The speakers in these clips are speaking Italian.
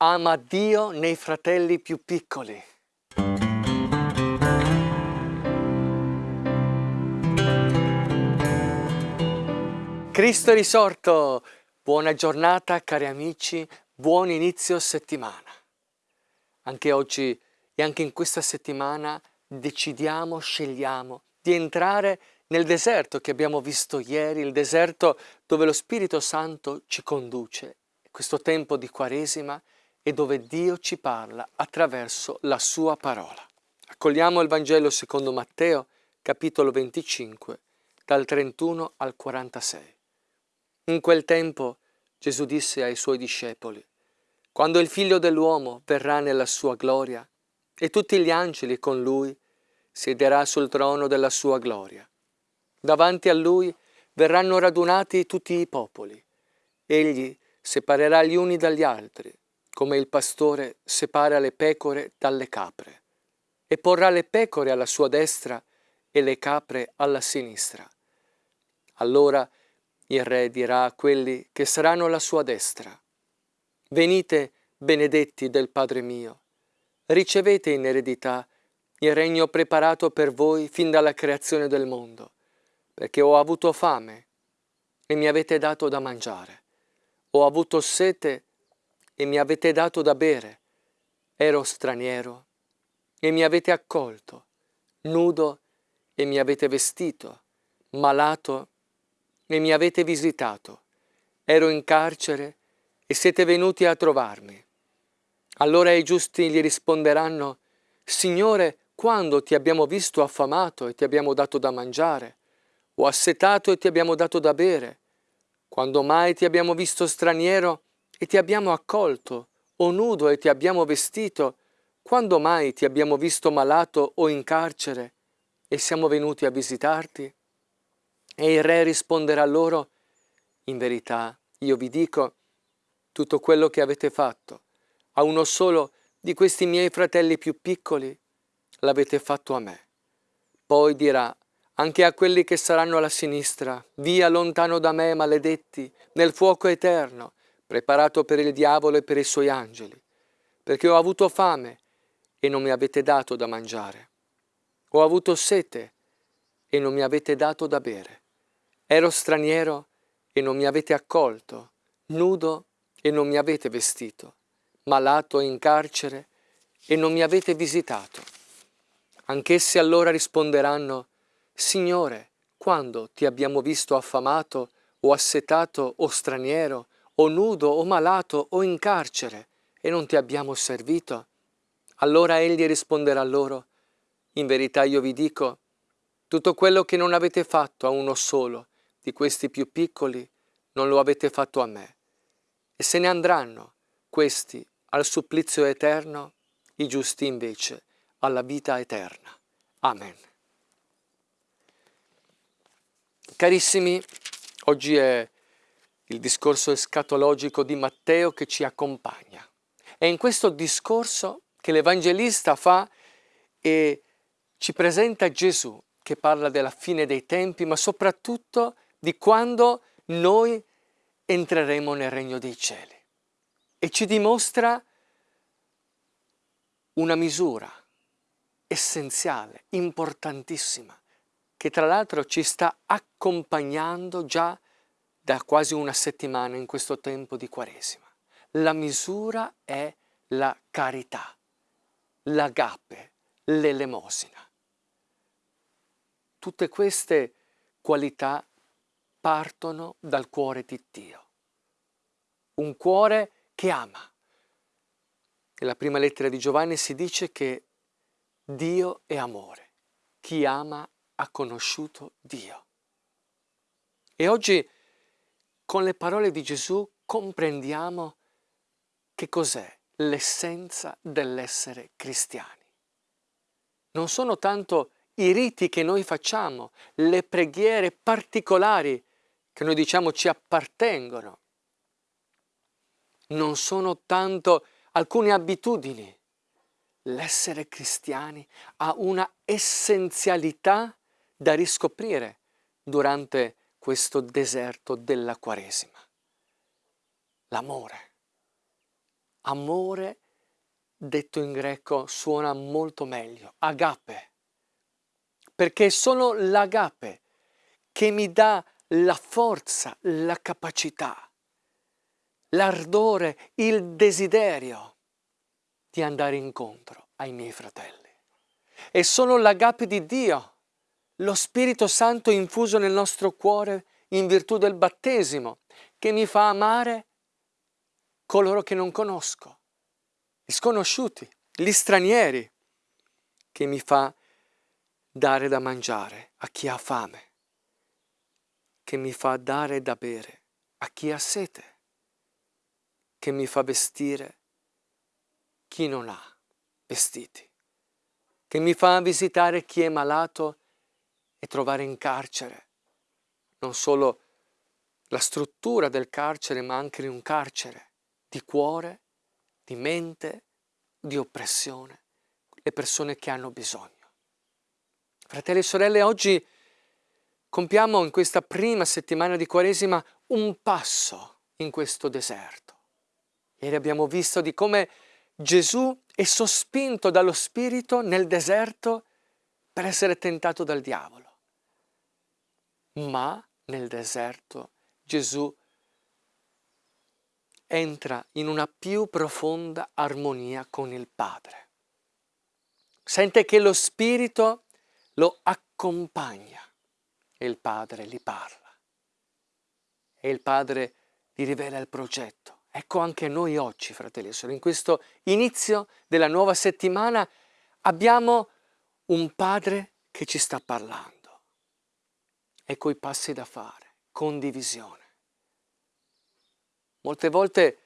ama Dio nei fratelli più piccoli. Cristo è risorto! Buona giornata cari amici, buon inizio settimana. Anche oggi e anche in questa settimana decidiamo, scegliamo di entrare nel deserto che abbiamo visto ieri, il deserto dove lo Spirito Santo ci conduce, questo tempo di Quaresima e dove Dio ci parla attraverso la sua parola. Accogliamo il Vangelo secondo Matteo, capitolo 25, dal 31 al 46. In quel tempo Gesù disse ai suoi discepoli, quando il figlio dell'uomo verrà nella sua gloria e tutti gli angeli con lui, siederà sul trono della sua gloria. Davanti a lui verranno radunati tutti i popoli. Egli separerà gli uni dagli altri, come il pastore separa le pecore dalle capre, e porrà le pecore alla sua destra e le capre alla sinistra. Allora il re dirà a quelli che saranno alla sua destra, Venite, benedetti del Padre mio, ricevete in eredità il regno preparato per voi fin dalla creazione del mondo, perché ho avuto fame e mi avete dato da mangiare, ho avuto sete e mi avete dato da bere, ero straniero e mi avete accolto, nudo e mi avete vestito, malato e mi avete visitato. Ero in carcere e siete venuti a trovarmi. Allora i giusti gli risponderanno, Signore, quando ti abbiamo visto affamato e ti abbiamo dato da mangiare, o assetato e ti abbiamo dato da bere? Quando mai ti abbiamo visto straniero e ti abbiamo accolto, o nudo e ti abbiamo vestito? Quando mai ti abbiamo visto malato o in carcere e siamo venuti a visitarti? E il re risponderà loro, in verità, io vi dico, tutto quello che avete fatto a uno solo di questi miei fratelli più piccoli, l'avete fatto a me. Poi dirà anche a quelli che saranno alla sinistra, via lontano da me, maledetti, nel fuoco eterno, preparato per il diavolo e per i suoi angeli, perché ho avuto fame e non mi avete dato da mangiare. Ho avuto sete e non mi avete dato da bere. Ero straniero e non mi avete accolto, nudo e non mi avete vestito, malato e in carcere e non mi avete visitato. Anch'essi allora risponderanno, Signore, quando ti abbiamo visto affamato o assetato o straniero o nudo o malato o in carcere e non ti abbiamo servito? Allora egli risponderà loro, in verità io vi dico, tutto quello che non avete fatto a uno solo, di questi più piccoli, non lo avete fatto a me. E se ne andranno questi al supplizio eterno, i giusti invece alla vita eterna. Amen. Carissimi, oggi è il discorso escatologico di Matteo che ci accompagna. È in questo discorso che l'Evangelista fa e ci presenta Gesù che parla della fine dei tempi, ma soprattutto di quando noi entreremo nel regno dei cieli. E ci dimostra una misura essenziale, importantissima, che tra l'altro ci sta accompagnando già da quasi una settimana in questo tempo di Quaresima. La misura è la carità, l'agape, l'elemosina. Tutte queste qualità partono dal cuore di Dio. Un cuore che ama. Nella prima lettera di Giovanni si dice che Dio è amore. Chi ama ha conosciuto Dio. E oggi con le parole di Gesù comprendiamo che cos'è l'essenza dell'essere cristiani. Non sono tanto i riti che noi facciamo, le preghiere particolari che noi diciamo ci appartengono. Non sono tanto alcune abitudini. L'essere cristiani ha una essenzialità da riscoprire durante questo deserto della Quaresima. L'amore. amore, detto in greco, suona molto meglio, agape, perché è solo l'agape che mi dà la forza, la capacità, l'ardore, il desiderio di andare incontro ai miei fratelli. È solo l'agape di Dio, lo Spirito Santo infuso nel nostro cuore in virtù del battesimo, che mi fa amare coloro che non conosco, gli sconosciuti, gli stranieri, che mi fa dare da mangiare a chi ha fame, che mi fa dare da bere a chi ha sete, che mi fa vestire chi non ha vestiti, che mi fa visitare chi è malato e trovare in carcere non solo la struttura del carcere, ma anche un carcere di cuore, di mente, di oppressione, le persone che hanno bisogno. Fratelli e sorelle, oggi compiamo in questa prima settimana di Quaresima un passo in questo deserto. Ieri abbiamo visto di come Gesù è sospinto dallo Spirito nel deserto per essere tentato dal diavolo. Ma nel deserto Gesù entra in una più profonda armonia con il Padre. Sente che lo Spirito lo accompagna e il Padre gli parla. E il Padre gli rivela il progetto. Ecco anche noi oggi, fratelli e sorelle, in questo inizio della nuova settimana abbiamo un Padre che ci sta parlando. Ecco i passi da fare, condivisione. Molte volte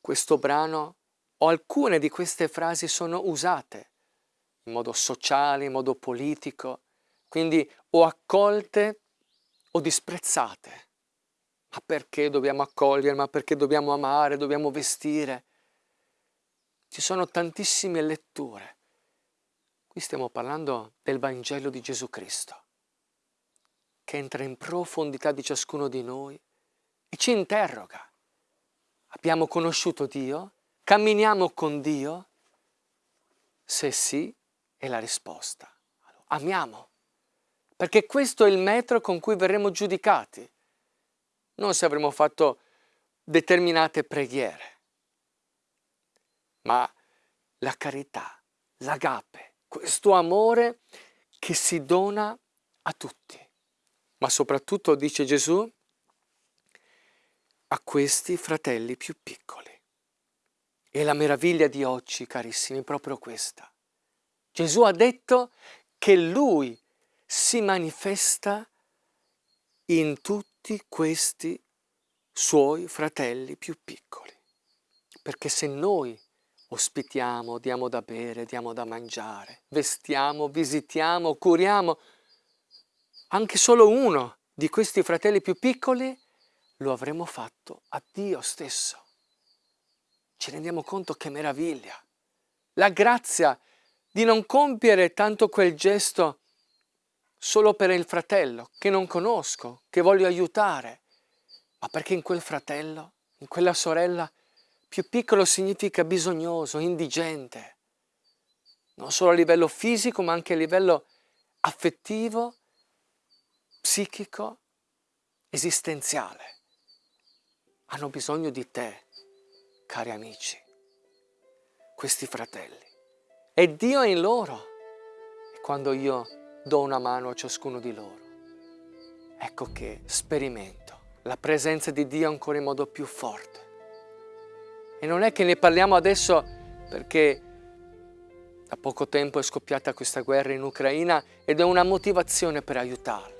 questo brano o alcune di queste frasi sono usate in modo sociale, in modo politico, quindi o accolte o disprezzate. Ma perché dobbiamo accogliere? Ma perché dobbiamo amare? Dobbiamo vestire? Ci sono tantissime letture. Qui stiamo parlando del Vangelo di Gesù Cristo che entra in profondità di ciascuno di noi e ci interroga. Abbiamo conosciuto Dio? Camminiamo con Dio? Se sì, è la risposta. Amiamo, perché questo è il metro con cui verremo giudicati, non se avremo fatto determinate preghiere, ma la carità, l'agape, questo amore che si dona a tutti ma soprattutto, dice Gesù, a questi fratelli più piccoli. E la meraviglia di oggi, carissimi, è proprio questa. Gesù ha detto che Lui si manifesta in tutti questi suoi fratelli più piccoli. Perché se noi ospitiamo, diamo da bere, diamo da mangiare, vestiamo, visitiamo, curiamo, anche solo uno di questi fratelli più piccoli, lo avremo fatto a Dio stesso. Ci rendiamo conto che meraviglia. La grazia di non compiere tanto quel gesto solo per il fratello che non conosco, che voglio aiutare, ma perché in quel fratello, in quella sorella, più piccolo significa bisognoso, indigente, non solo a livello fisico ma anche a livello affettivo psichico, esistenziale. Hanno bisogno di te, cari amici, questi fratelli. E Dio è in loro. E quando io do una mano a ciascuno di loro, ecco che sperimento la presenza di Dio ancora in modo più forte. E non è che ne parliamo adesso perché da poco tempo è scoppiata questa guerra in Ucraina ed è una motivazione per aiutarli.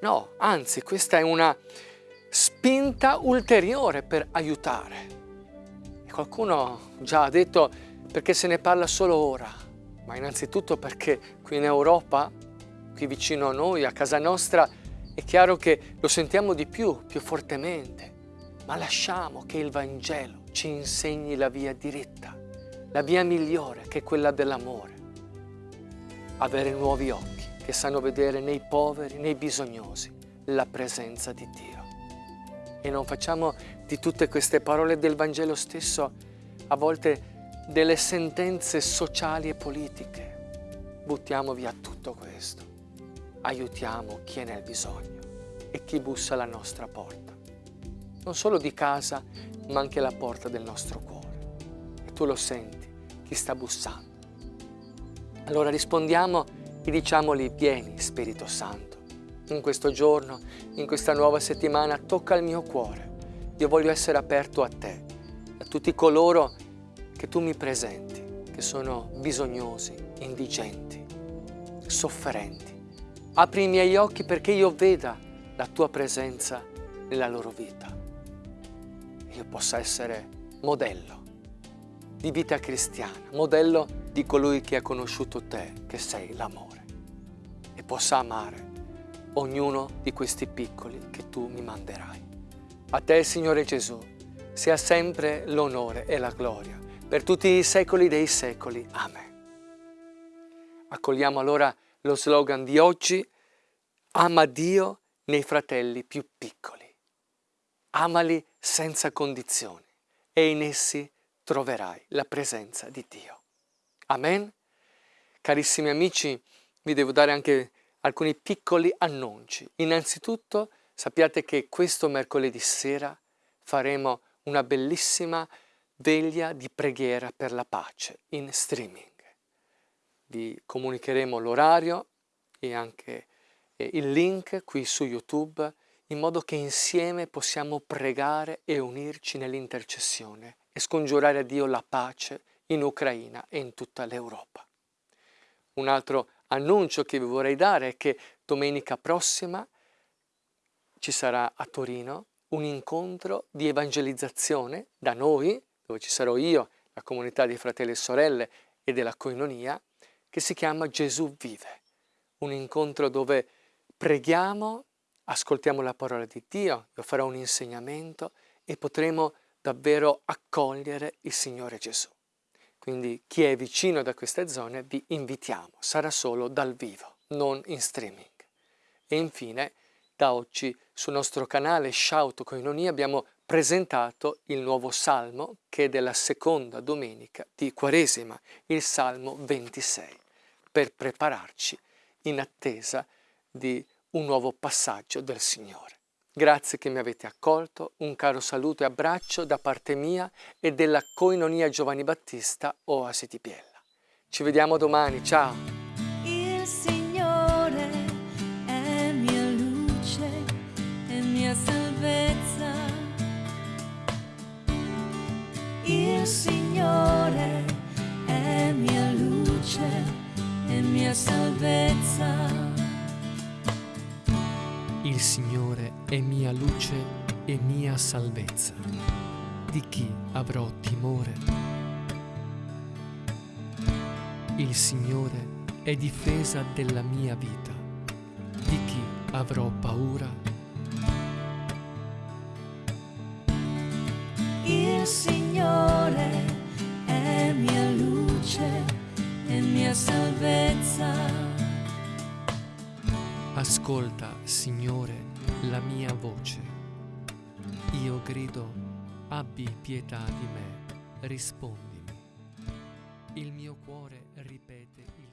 No, anzi, questa è una spinta ulteriore per aiutare. E qualcuno già ha detto perché se ne parla solo ora, ma innanzitutto perché qui in Europa, qui vicino a noi, a casa nostra, è chiaro che lo sentiamo di più, più fortemente, ma lasciamo che il Vangelo ci insegni la via diritta, la via migliore che è quella dell'amore. Avere nuovi occhi che sanno vedere nei poveri, nei bisognosi, la presenza di Dio. E non facciamo di tutte queste parole del Vangelo stesso, a volte delle sentenze sociali e politiche. Buttiamo via tutto questo. Aiutiamo chi è nel bisogno e chi bussa alla nostra porta. Non solo di casa, ma anche alla porta del nostro cuore. E tu lo senti, chi sta bussando. Allora rispondiamo diciamogli, vieni Spirito Santo. In questo giorno, in questa nuova settimana, tocca il mio cuore. Io voglio essere aperto a te, a tutti coloro che tu mi presenti, che sono bisognosi, indigenti, sofferenti. Apri i miei occhi perché io veda la tua presenza nella loro vita. Io possa essere modello di vita cristiana, modello di colui che ha conosciuto te, che sei l'amore, e possa amare ognuno di questi piccoli che tu mi manderai. A te, Signore Gesù, sia sempre l'onore e la gloria per tutti i secoli dei secoli. Amen. Accogliamo allora lo slogan di oggi, ama Dio nei fratelli più piccoli. Amali senza condizioni e in essi troverai la presenza di Dio. Amen. Carissimi amici, vi devo dare anche alcuni piccoli annunci. Innanzitutto sappiate che questo mercoledì sera faremo una bellissima veglia di preghiera per la pace in streaming. Vi comunicheremo l'orario e anche il link qui su YouTube in modo che insieme possiamo pregare e unirci nell'intercessione e scongiurare a Dio la pace in Ucraina e in tutta l'Europa. Un altro annuncio che vi vorrei dare è che domenica prossima ci sarà a Torino un incontro di evangelizzazione da noi, dove ci sarò io, la comunità di fratelli e sorelle e della coinonia, che si chiama Gesù vive. Un incontro dove preghiamo, ascoltiamo la parola di Dio, io farò un insegnamento e potremo davvero accogliere il Signore Gesù. Quindi chi è vicino da queste zone vi invitiamo, sarà solo dal vivo, non in streaming. E infine, da oggi sul nostro canale Shout Coinonia abbiamo presentato il nuovo salmo che è della seconda domenica di Quaresima, il salmo 26, per prepararci in attesa di un nuovo passaggio del Signore. Grazie che mi avete accolto, un caro saluto e abbraccio da parte mia e della Coinonia Giovanni Battista Oasi di Biella. Ci vediamo domani, ciao! Il Signore è mia luce e mia salvezza. Il Signore è mia luce e mia salvezza. Il Signore è mia luce e mia salvezza. Di chi avrò timore? Il Signore è difesa della mia vita. Di chi avrò paura? Il Signore è mia luce e mia salvezza. Ascolta, Signore, la mia voce. Io grido, abbi pietà di me, rispondimi. Il mio cuore ripete il.